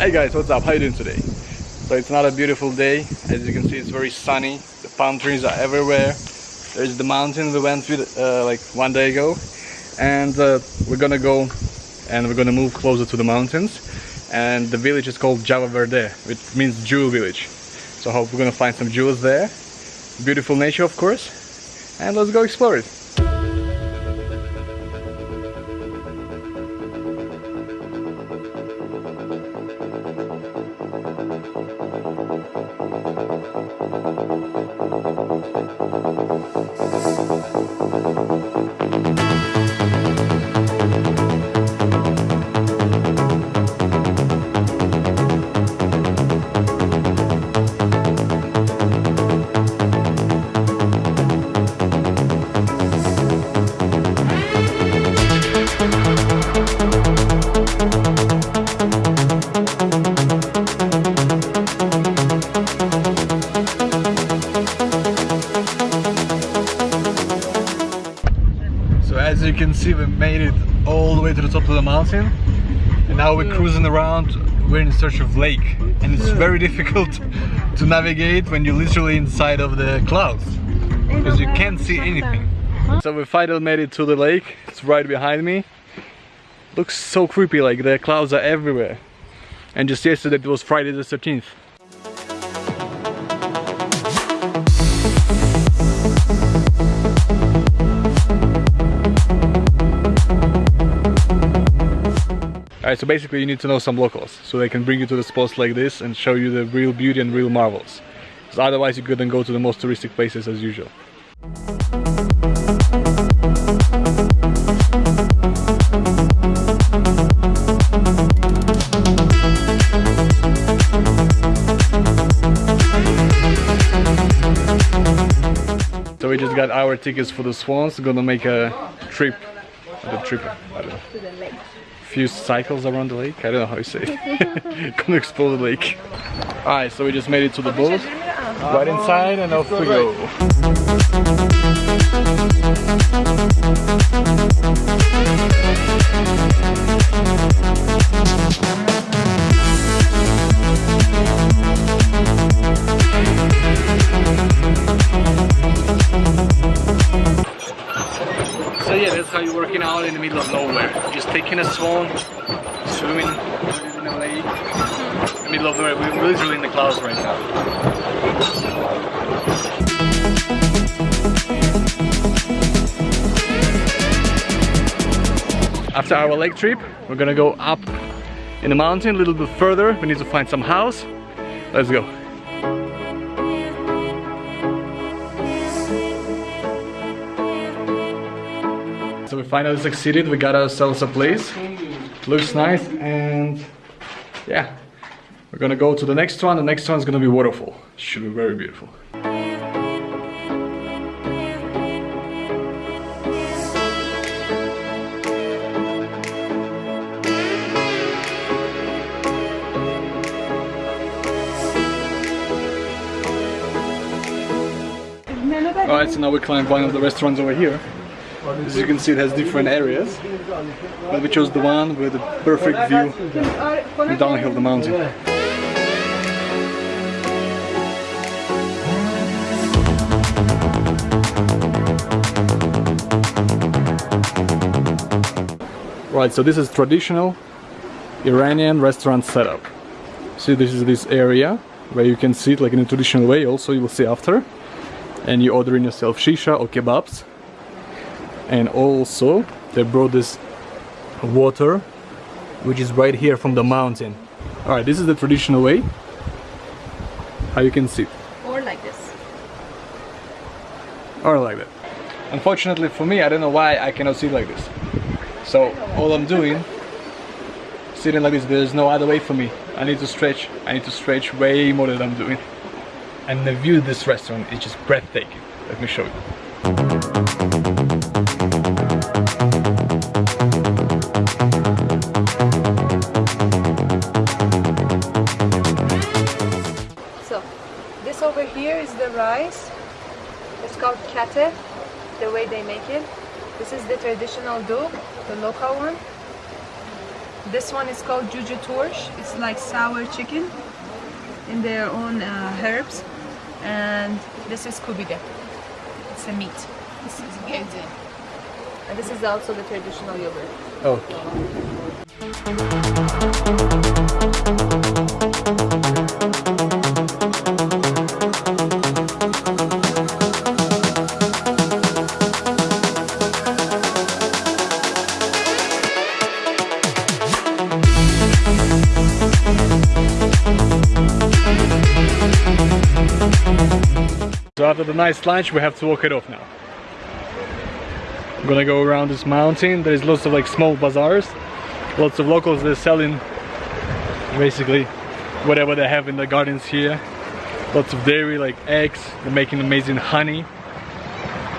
Hey guys, what's up? How you doing today? So it's not a beautiful day. As you can see, it's very sunny. The palm trees are everywhere. There's the mountain we went with uh, like one day ago. And uh, we're gonna go and we're gonna move closer to the mountains. And the village is called Javaherdeh, which means jewel village. So I hope we're gonna find some jewels there. Beautiful nature, of course. And let's go explore it. Now we're cruising around we're in search of lake and it's very difficult to navigate when you're literally inside of the clouds because you can't see anything. So we finally made it to the lake, it's right behind me. Looks so creepy like the clouds are everywhere and just yesterday it was Friday the 13th. Alright, so basically you need to know some locals so they can bring you to the spots like this and show you the real beauty and real marvels. Because otherwise you couldn't go to the most touristic places as usual. So we just got our tickets for the Swans, gonna make a trip, the trip, I don't know few cycles around the lake. I don't know how you say it. Gonna explore the lake. Alright, so we just made it to the boat. Right inside and off we go. How you're working out in the middle of nowhere. Just taking a swan, swimming in the lake, in the middle of nowhere. We're literally in the clouds right now. After our lake trip, we're gonna go up in the mountain a little bit further. We need to find some house. Let's go. So we finally succeeded, we got ourselves a place. Looks nice and yeah. We're gonna go to the next one, the next one's gonna be waterfall. Should be very beautiful. Alright, so now we climb one of the restaurants over here. As you can see it has different areas but we chose the one with the perfect view downhill the mountain. Right, so this is traditional Iranian restaurant setup. See this is this area where you can sit like in a traditional way also you will see after and you order in yourself shisha or kebabs and also they brought this water which is right here from the mountain. All right this is the traditional way. How you can sit Or like this. or like that. Unfortunately for me I don't know why I cannot sit like this. So all I'm doing sitting like this there's no other way for me. I need to stretch I need to stretch way more than I'm doing. And the view of this restaurant is just breathtaking. Let me show you rice. It's called kate, the way they make it. This is the traditional dough, the local one. This one is called Juju Torch. It's like sour chicken in their own uh, herbs. And this is kubide. It's a meat. This is gezi. And this is also the traditional yogurt. Oh. After the nice lunch, we have to walk it off now. I'm gonna go around this mountain. There's lots of like small bazaars. Lots of locals they're selling basically whatever they have in the gardens here. Lots of dairy like eggs. They're making amazing honey.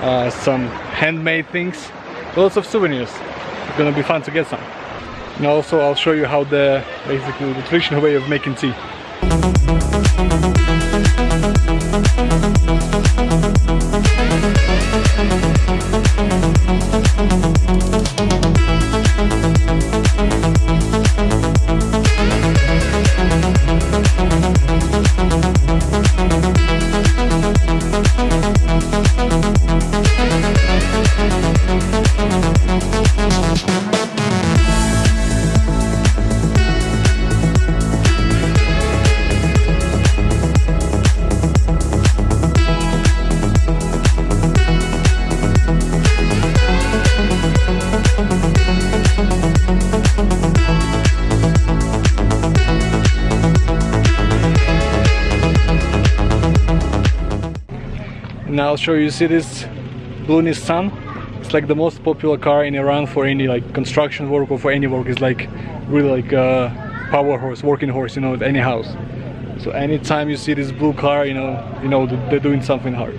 Uh, some handmade things. Lots of souvenirs. It's gonna be fun to get some. And also I'll show you how the basically the traditional way of making tea. Thank Now I'll show you, see this blue Nissan? It's like the most popular car in Iran for any like construction work or for any work. It's like really like a power horse, working horse, you know, at any house. So anytime you see this blue car, you know, you know they're doing something hard.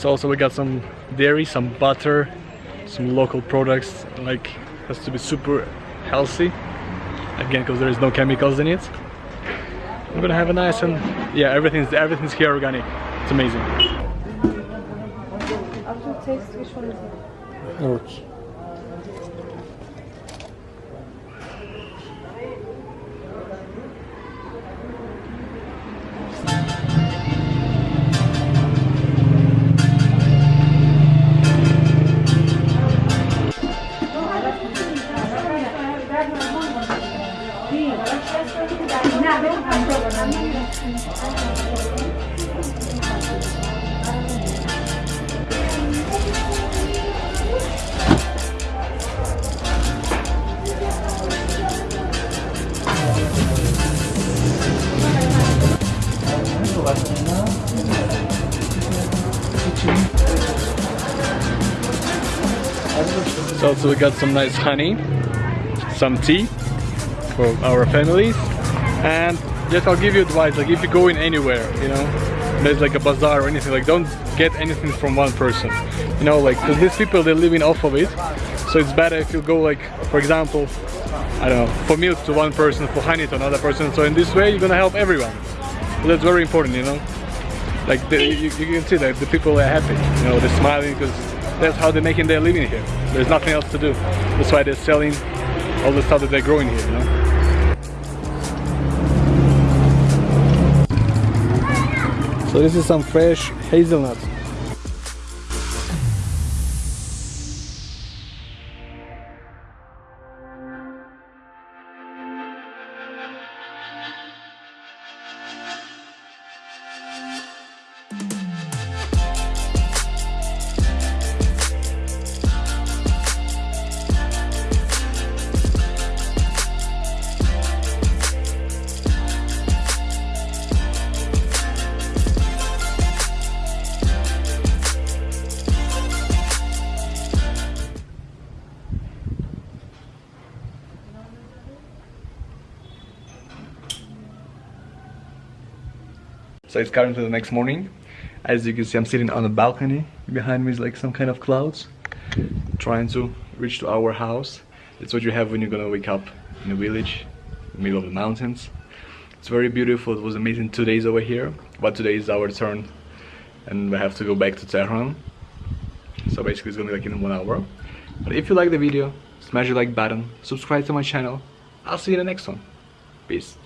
And so also we got some dairy, some butter, some local products, like has to be super healthy. Again, because there is no chemicals in it. I'm gonna have a nice and yeah, everything's everything's here organic. It's amazing. After taste, which one is it? Okay. Also we got some nice honey, some tea for our families, and just I'll give you advice. Like if you're going anywhere, you know, there's like a bazaar or anything. Like don't get anything from one person. You know, like because these people they're living off of it. So it's better if you go like, for example, I don't know, for milk to one person, for honey to another person. So in this way you're gonna help everyone. So that's very important, you know. Like the, you, you can see that the people are happy. You know, they're smiling because that's how they're making their living here. There's nothing else to do. That's why they're selling all the stuff that they're growing here, you know. So this is some fresh hazelnuts. So it's currently the next morning. As you can see, I'm sitting on a balcony. Behind me is like some kind of clouds. Trying to reach to our house. It's what you have when you're gonna wake up in a village, middle of the mountains. It's very beautiful. It was amazing two days over here, but today is our turn, and we have to go back to Tehran. So basically, it's gonna be like in one hour. But if you like the video, smash the like button, subscribe to my channel. I'll see you in the next one. Peace.